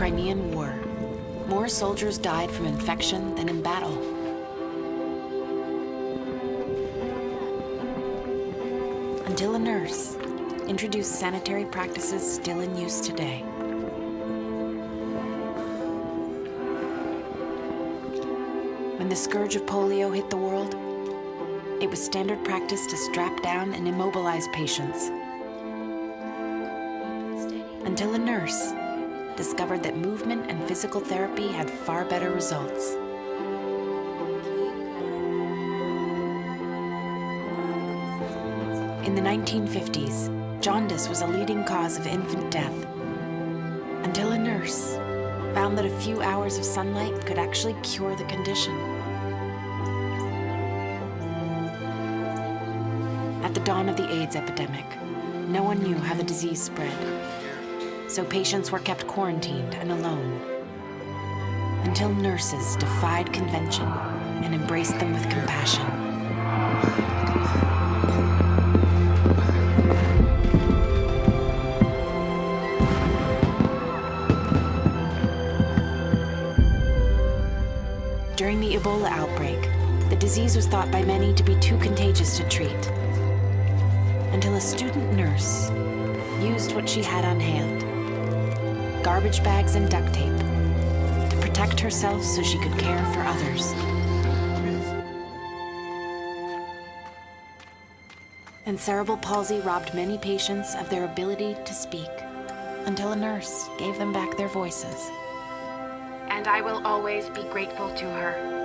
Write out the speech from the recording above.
Crimean War. More soldiers died from infection than in battle. Until a nurse introduced sanitary practices still in use today. When the scourge of polio hit the world, it was standard practice to strap down and immobilize patients. Until a nurse discovered that movement and physical therapy had far better results. In the 1950s, jaundice was a leading cause of infant death. Until a nurse found that a few hours of sunlight could actually cure the condition. At the dawn of the AIDS epidemic, no one knew how the disease spread. So patients were kept quarantined and alone. Until nurses defied convention and embraced them with compassion. During the Ebola outbreak, the disease was thought by many to be too contagious to treat. Until a student nurse used what she had on hand garbage bags and duct tape to protect herself so she could care for others. And cerebral palsy robbed many patients of their ability to speak until a nurse gave them back their voices. And I will always be grateful to her.